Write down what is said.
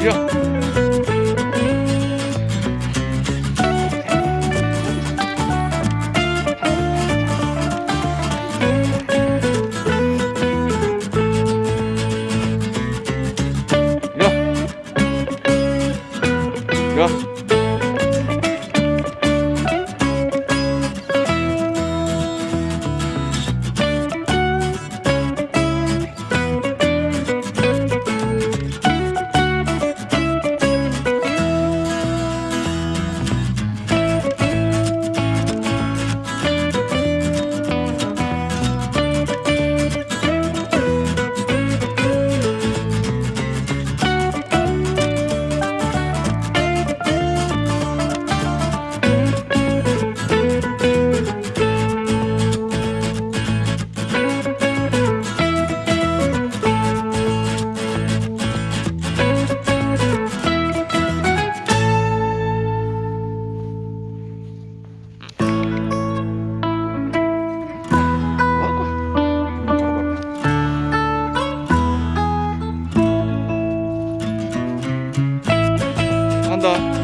뛰어 뛰 한다